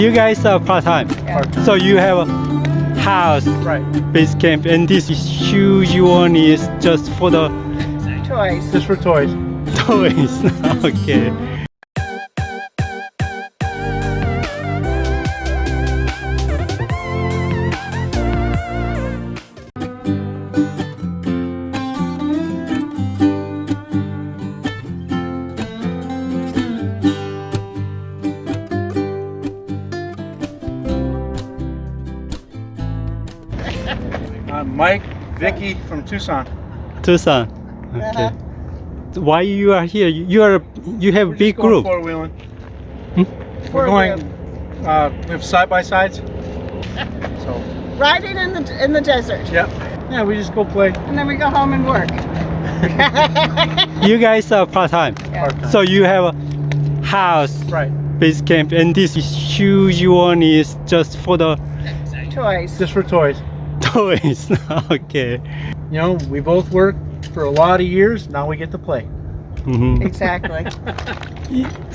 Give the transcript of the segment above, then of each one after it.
you guys are part-time. Part-time. So you have a house, Right. base camp, and this huge one is just for the Toys. Just for toys. toys. okay. Vicky from Tucson. Tucson. Okay. Why you are here? You are you have We're big just going group. Four wheeling. Hmm? We're going. Uh, we have side by sides. So Riding in the in the desert, yeah, yeah. We just go play. and then we go home and work. You guys are part-time. part-time. So you have a house, right. base camp, and this is huge one is just for the Toys. Just for toys. Toys. okay. You know, we both worked for a lot of years. Now we get to play. Mhm. Exactly.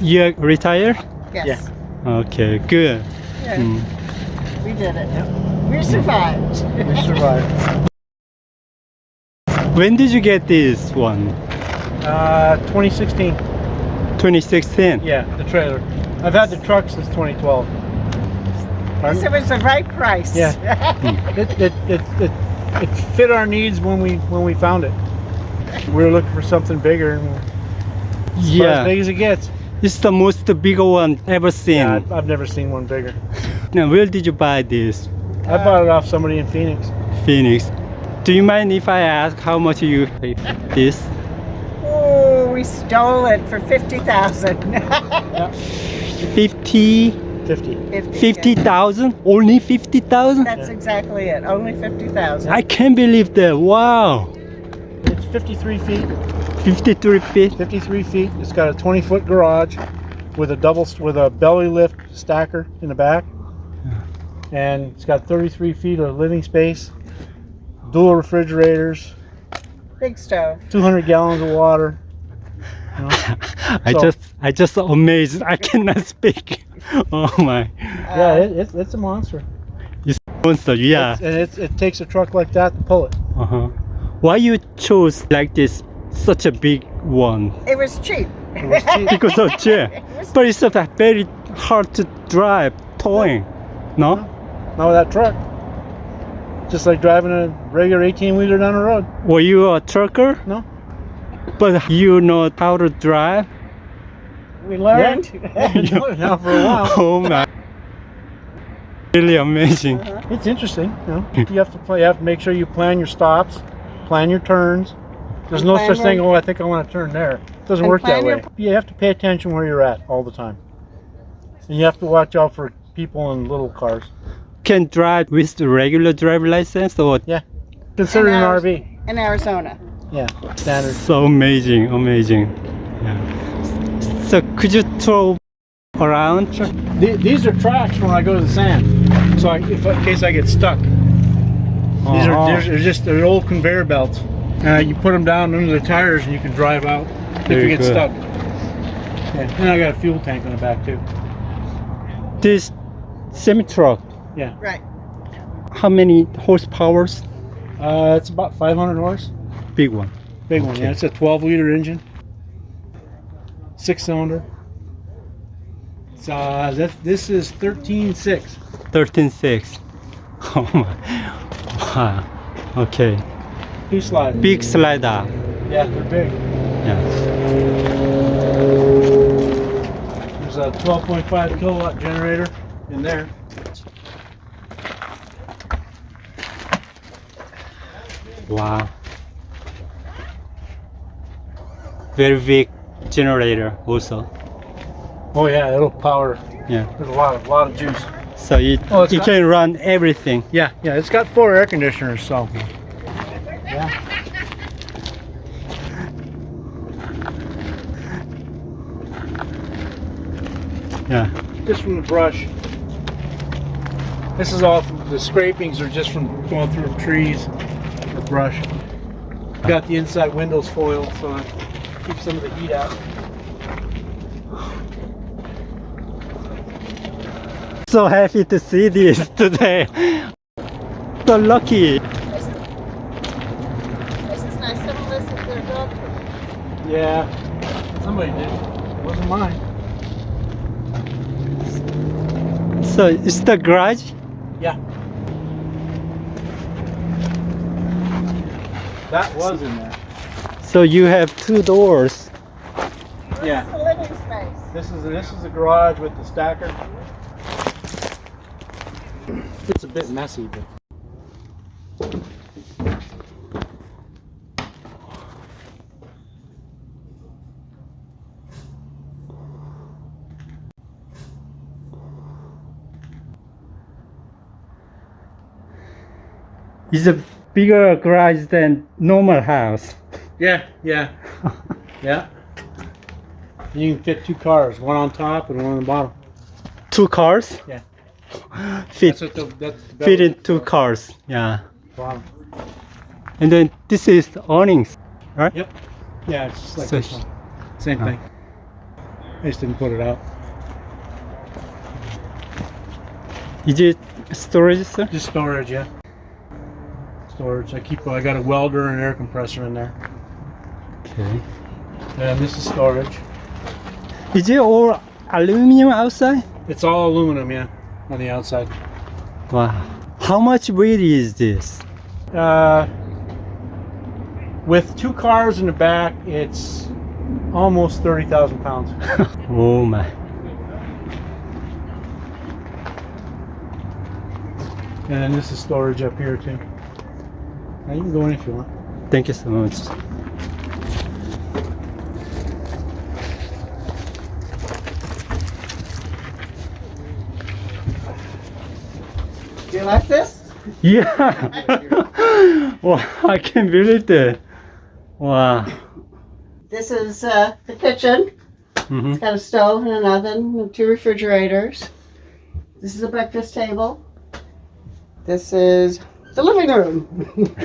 You retired? Yes. Yeah. Okay, good. Yeah, Mm. We did it. We survived. We survived. When did you get this one? Uh, 2016. 2016. Yeah, the trailer. I've had the truck since 2012. Yes, it was the right price. Yeah. It, it, it, it, it fit our needs when we when we found it. We were looking for something bigger, and it's about as Yeah, big as it gets. it's the most bigger one ever seen. Yeah, I've, I've never seen one bigger. Now, where did you buy this? I bought it off somebody in Phoenix. Phoenix. Do you mind if I ask how much you paid this? oh, we stole it for fifty thousand. 50, 50. 50,000? Only 50,000? That's exactly it. Only fifty thousand. I can't believe that. Wow. It's 53 feet. 53 feet. 53 feet. It's got a 20 foot garage with a double with a belly lift stacker in the back, and it's got 33 feet of living space. Dual refrigerators, Big stove. 200 gallons of water. You know? I So- just, I just amazed. I cannot speak. Oh my. Yeah, it, it's, it's a monster. It's monster. Yeah. It's- and it's, it takes a truck like that to pull it. Uh-huh. Why you chose like this, such a big one? It was cheap. It was cheap. Because of chair. But it's a that very hard to drive, towing. No? Not with that truck. Just like driving a regular 18 wheeler down the road. Were you a trucker? No. But you know how to drive? We learned. now for a while. Oh my. Really amazing. Uh-huh. It's interesting. You, know? you have to play. You have to make sure you plan your stops, plan your turns. There's no such thing. Oh, I think I want to turn there. It doesn't work that way. You have to pay attention where you're at all the time, and you have to watch out for people in little cars. Can drive with the regular driver license or Consider it an RV. In Arizona. Yeah, standard. so amazing, amazing. Yeah. So could you throw around? Th- These are tracks when I go to the sand. So I, if, in case I get stuck. These are Uh-huh. they're, they're just they're old conveyor belts. Uh, you put them down under the tires and you can drive out if you get good. stuck. Yeah. And I got a fuel tank on the back too. This semi truck, Yeah. Right. how many horsepowers? Uh, it's about 500 horse. Big one. Big one. Yeah. It's a 12 liter engine. Six cylinder. It's, uh, that, this is 13.6. 13.6. Oh my. Wow. Okay. Two slide. Big slider. Yeah, they're big. Yeah. There's a 12.5 kilowatt generator in there. Wow. Very big generator also. Oh yeah, it'll power. Yeah. There's a lot of lot of juice. So it, Oh, it got- can run everything. Yeah, yeah, it's got four air conditioners, so. Yeah. Yeah. Just from the brush. This is all from, the scrapings are just from going through trees or brush. Got the inside windows foiled so it keeps some of the heat out. so happy to see this today. So lucky. This is nice. Someone listened to their dog. Yeah, somebody did. It wasn't mine. So it's the garage? Yeah. That was in there. So you have two doors. Yeah. This is the living space. This is this is the garage with the stacker. It's a bit messy, but It's a bigger garage than normal house. Yeah, yeah, yeah. You can fit two cars, one on top and one on the bottom. Two cars? Yeah. Fit That's the that's the fit in two cars. Yeah. bottom. And then this is the awnings, right? Yep. Yeah, it's just like So this one. Same Oh. thing. I just didn't put it out. Is it storage, sir? Just storage, yeah. Storage. I keep. I got a welder and air compressor in there. Okay. And this is storage. Is it all aluminum outside? It's all aluminum, yeah, on the outside. Wow. How much weight is this? Uh, with two cars in the back, it's almost thirty thousand pounds. oh my. And then this is storage up here too. Now you can go in if you want. Thank you so much. Like this? Yeah. wow, I can't believe that. Wow. This is uh, the kitchen. hmm It's got a stove and an oven and two refrigerators. This is a breakfast table. This is the living room.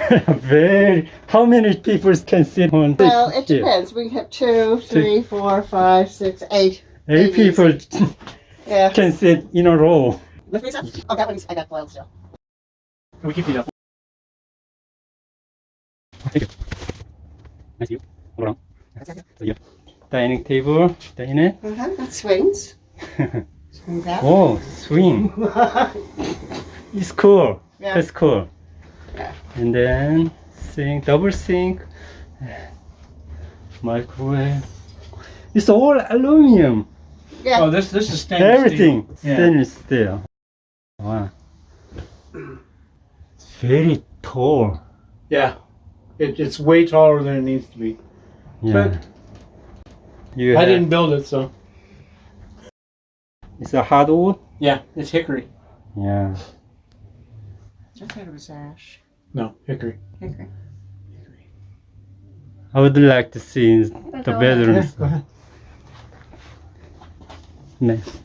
Very. How many people can sit on? well, it depends. We have two, three, four, five, six, eight. Eight Maybe people Yeah. can sit in a row. Lift me some. Oh, that one's I got boiled still. Can We keep it up. Thank you. Nice view. Hold on. So, yeah. Dining table, dining. Uh-huh. That swings. Swing that. oh, swing. It's cool. Yeah. That's cool. Yeah. And then sink, double sink, microwave. It's all aluminum. yeah. Oh, this this is stainless Everything steel. Yeah. stainless steel. Wow. It's very tall. Yeah. It, it's way taller than it needs to be. Yeah. You I have- didn't build it, so It's a hardwood. yeah, it's hickory. Yeah. I thought it was ash. No, hickory. Hickory. I would like to see the go bedrooms. go. Nice.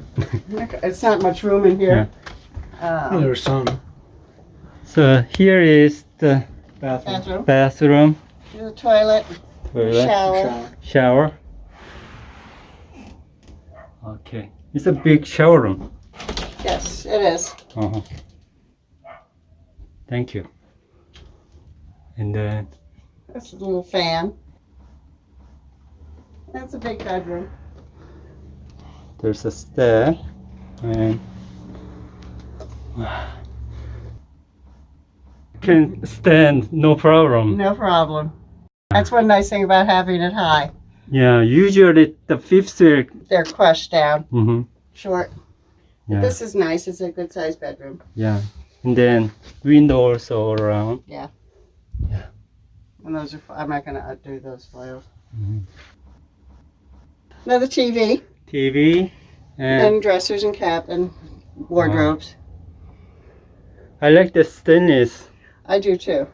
It's not much room in here. Oh, Um, there's some So here is the bathroom. bathroom. bathroom, There's a toilet. toilet, Shower. Shower. shower. Okay. It's a big shower room. Yes, it is. Uh-huh. Thank you. And then That's a little fan. That's a big bedroom. there's a stair and can stand no problem. No problem. That's one nice thing about having it high. Yeah, usually the fifth floor. They're crushed down, Mm -hmm. short. Yeah, This is nice. It's a good sized bedroom. yeah. And then windows all around. Yeah. Yeah. And those are, I'm not going to undo those files. Mhm. Another TV TV and and dressers and cap and wardrobes. I like the thinness. I do too.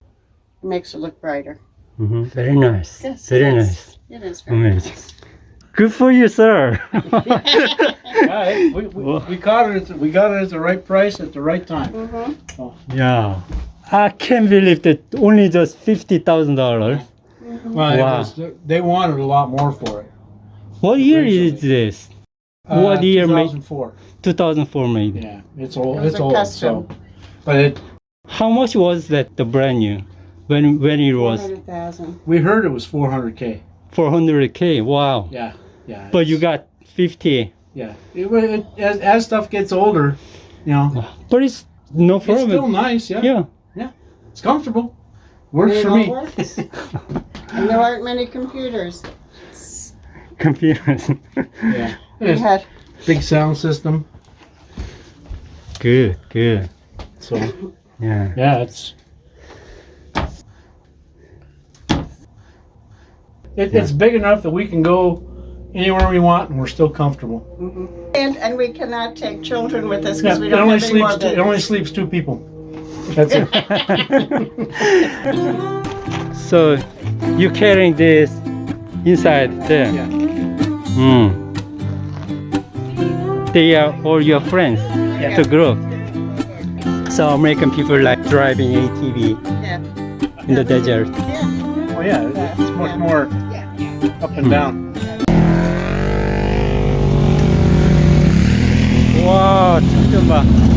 It makes it look brighter. Mm -hmm. Very nice. Yes, Very it is. nice. It is very Amazing. Good for you, sir. Yeah, we, we, we caught it. The, we got it at the right price at the right time. Mm-hmm. yeah. I can't believe that only just fifty thousand dollars. Well, it Wow. was, they wanted a lot more for it. What year is this? Uh, what year made? 2004. 2004 maybe. Yeah, it's old. It It's a old. custom. So, but it, How much was that the brand new when when it was 400,000. we heard it was 400k. 400k? Wow. Yeah, yeah. But you got 50. yeah. It, wa- it, as, as stuff gets older, you know, But it's no problem. it's still nice. Yeah, Yeah. Yeah. it's comfortable. Works It for me. works. and there aren't many computers. Computers. Yeah, We It's had big sound system. good, good. So Yeah. yeah, it's. It, It's big enough that we can go anywhere we want and we're still comfortable. and and we cannot take children with us Yeah, because we it don't only have any more sleeps. Two, it only sleeps two people. That's it. So you're carrying this inside there? Yeah. Hmm They are all your friends, Yeah. the group. So American people like driving ATV Yeah. in the desert. Oh yeah, it- it's much more up and down. 와, 잠깐만.